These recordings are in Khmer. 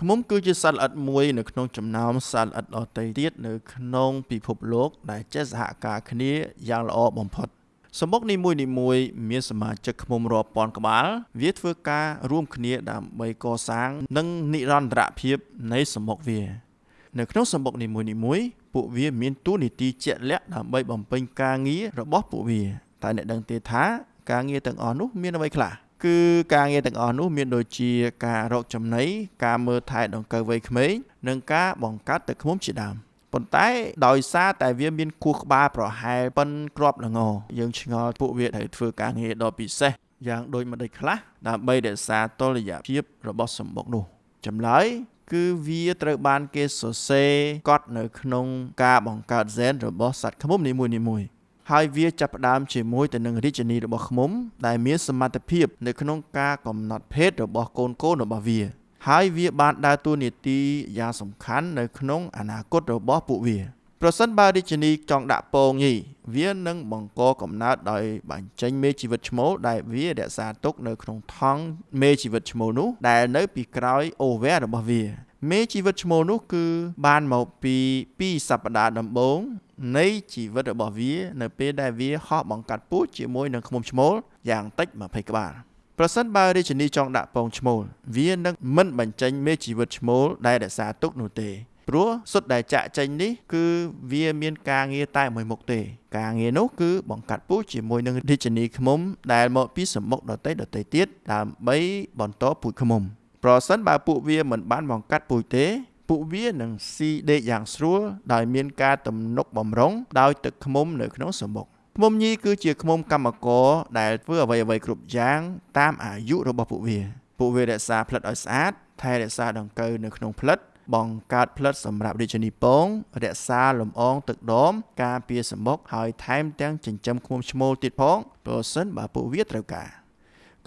ឃ្មុំគឺជាសត្វល្អិតមួយនៅក្នុងចំណោមសត្វល្អិតដទៃទៀតនៅក្នុងពិភពលោកដែលចេះសហការគ្នាយ៉ាងល្អបំផុតសម្បុកនីមួយៗមានសមាជិកឃ្មុំរាប់ពាន់ក្បាល វាធ្វើការរួមគ្នាដើម្បីកសាង និងនិរន្តរភាពនៃសម្បុកវា នៅក្នុងសម្បុកនីមួយៗពួកវាមានតួនាទីជាក់លាក់ដើម្បីបំពេញការងាររបស់ពួកវាតែអ្នកដឹងទេថាការងារទាំងអស់នោះមានអ្វីខ្លះ គឺការងារទាំងអស់នោះមានដូចជាការរកចំណីការមើលថែដង្កូវវ័យក្មេងនិងការបង្កាត់ទឹកឃ្មុំជាដើមប៉ុន្តែដោយសារតែវាមានគោះក្បាលប្រហែលប៉ុនក្របល្ងយើងឆ្ងល់ពួកវាត្រូវធ្វើការងារដ៏ពិសេសយ៉ាងដូចម្ដេចខ្លះដើម្បីរក្សាតុល្យភាពរបស់សម្បុកនោះចម្លើយគឺវាត្រូវបានគេសរសេរកត់នៅក្នុងការបង្កើតហ្សែនរបស់សត្វឃ្មុំនីមួយៗ ហើយវាចាប់ផ្ដើមជាមួយទៅនឹងរាជនីរបស់ឃ្មុំដែលមានសមត្ថភាពនៅក្នុងការកំណត់ភេទរបស់កូនកូនរបស់វាហើយវាបានដើរតួនាទីយ៉ាងសំខាន់នៅក្នុងអនាគតរបស់ពួកវាប្រសិនបើរាជនីចង់ដាក់ពងញីវានឹងបង្កកំណើតដោយបញ្ចេញមេជីវិតឈ្មោលដែលវារក្សាទុកនៅក្នុងថង់មេជីវិតឈ្មោលនោះដែលនៅពីក្រោយអូវែរបស់វា មេជីវិតឈ្មោលនោះគឺបានមកពី2សប្តាហ៍ដំបូងនៃជីវិតរបស់វា នៅពេលដែលវាហោះបង្កាត់ពូជជាមួយនឹងឃ្មុំឈ្មោលយ៉ាងតិច20ក្បាលប្រសិនបើរាជនីចង់ដាក់ពងឈ្មោលវានឹងមិនបញ្ចេញមេជីវិតឈ្មោលដែលរក្សាទុកនោះទេព្រោះសុទ្ធដែលចាក់ចេញនេះគឺវាមានការងារតែមួយមុខទេ ការងារនោះគឺបង្កាត់ពូជជាមួយនឹងរាជនីឃ្មុំដែលមកពីសម្បុកដតីដតីទៀតដើម្បីបន្តពូជឃ្មុំ ប្រសិនបើពួកវាមិនបានបង្កាត់ពូជទេ ពួកវានឹងស៊ីដេកយ៉ាងស្រួលដោយមានការទំនុកបំរុងដោយទឹកឃ្មុំនៅក្នុងសម្បុកឃ្មុំញីគឺជាឃ្មុំកម្មករដែលធ្វើអ្វីអ្វីគ្រប់យ៉ាងតាមអាយុរបស់ពួកវាពួកវារក្សាផ្លិតឲ្យស្អាតថែរក្សាដង្កូវនៅក្នុងផ្លិតបង្កើតផ្លិតសម្រាប់រាជនីពង រក្សាលំអងទឹកដម ការពារសម្បុកហើយថែមទាំងចិញ្ចឹមឃ្មុំឈ្មោលទៀតផងប្រសិនបើពួកវាត្រូវការ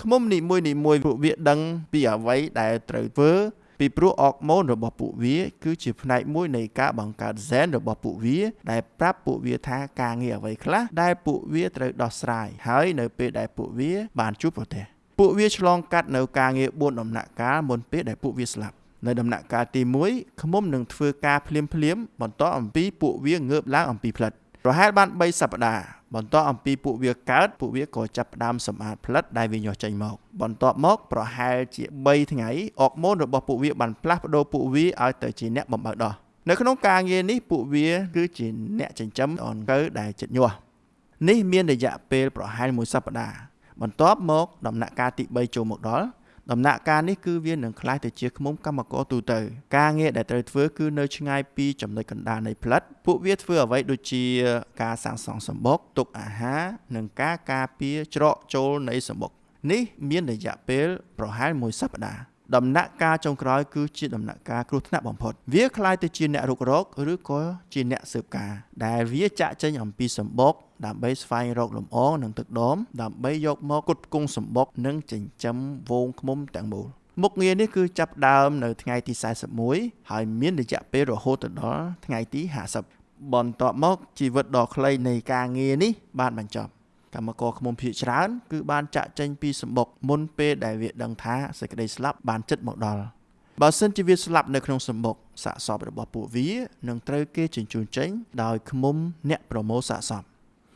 ឃ្មុំនីមួយនីមួយពួកវាដឹងពីអ្វីដែលត្រូវធ្វើពីព្រោះអរម៉ូនរបស់ពួកវា គឺជាផ្នែកមួយនៃការបង្កើតហ្សែនរបស់ពួកវា ដែលប្រាប់ពួកវាថាការងារអ្វីខ្លះដែលពួកវាត្រូវដោះស្រាយហើយនៅពេលដែលពួកវា បានជួបប្រទះពួកវាឆ្លងកាត់នៅការងារ4ដំណាក់កាលមុនពេលដែលពួកវាស្លាប់នៅដំណាក់កាលទី1ឃ្មុំនឹងធ្វើការភ្លាមភ្លាមបន្តអំពីពួកវាងើបឡើងអំពីផ្លិតប្រហែលបាន3សប្តាហ៍ បន្ទាប់អំពីពួកវាកើតពួកវាក៏ចាប់ផ្ដើមសម្អាតផ្លិតដែលវាញាស់ចេញមកបន្ទាប់មកប្រហែលជា3ថ្ងៃអរម៉ូនរបស់ពួកវាបានផ្លាស់ប្ដូរពួកវាឲ្យទៅជាអ្នកបំបើកដោះនៅក្នុងការងារនេះពួកវាគឺជាអ្នកចិញ្ចឹមអង្កូវដែលចិត្តញាស់នេះមានរយៈពេលប្រហែល1សប្តាហ៍បន្ទាប់មកដំណាក់កាលទី3ចូលមកដល់ ដំណាក់កាលនេះគឺវានឹងคล้ายទៅជាឃ្មុំកម្មករទូទៅការងារដែលត្រូវធ្វើគឺនៅឆ្ងាយពីចំណុចកណ្ដាលនៃផ្លិតពួកវាធ្វើអ្វីដូចជាការសាងសង់សម្បុកទុកអាហារនិងការការពារច្រកចូលនៃសម្បុកនេះមានរយៈពេលប្រហែល1សប្តាហ៍ដំណាក់កាលចុងក្រោយគឺជាដំណាក់កាលគ្រោះថ្នាក់បំផុតវាคล้ายទៅជាអ្នករុករកឬក៏ជាអ្នកស៊ើបការដែលវាចាក់ចេញអំពីសម្បុក ដើម្បីស្វែងរកលំអងនិងទឹកដមដើម្បីយកមកគុតគង់សម្បុកនិងចិញ្ចឹមវងឃ្មុំទាំងមូលមុខងារនេះគឺចាប់ដើមនៅថ្ងៃទី41ហើយមានរយៈពេលរហូតដល់ថ្ងៃទី50បន្ទាប់មកជីវិតដ៏ខ្លីនៃការងារនេះបានបញ្ចប់កម្មករឃ្មុំភៀកច្រើន គឺបានចាក់ចេញពីសម្បុកមុនពេលដែលវាដឹងថាសេចក្តីស្លាប់បានជិតមកដល់បើសិនជាវាស្លាប់នៅក្នុងសម្បុកសាកសពរបស់ពួកវានឹងត្រូវគេជញ្ជូនចេញដោយឃ្មុំអ្នកប្រមូលសាកសព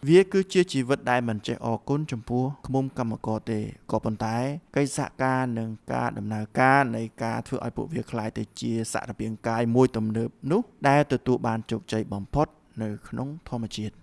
វាគឺជាជីវិតដែលមិនចេះអរគុណចំពោះឃ្មុំកម្មករទេក៏ប៉ុន្តែកិច្ចសហការនិងការដំណើរការនៃការធ្វើឲ្យពួកវាคล้ายទៅជាសារពាង្គកាយមួយទំនើបនោះដែលទទួលបានជោគជ័យបំផុតនៅក្នុងធម្មជាតិ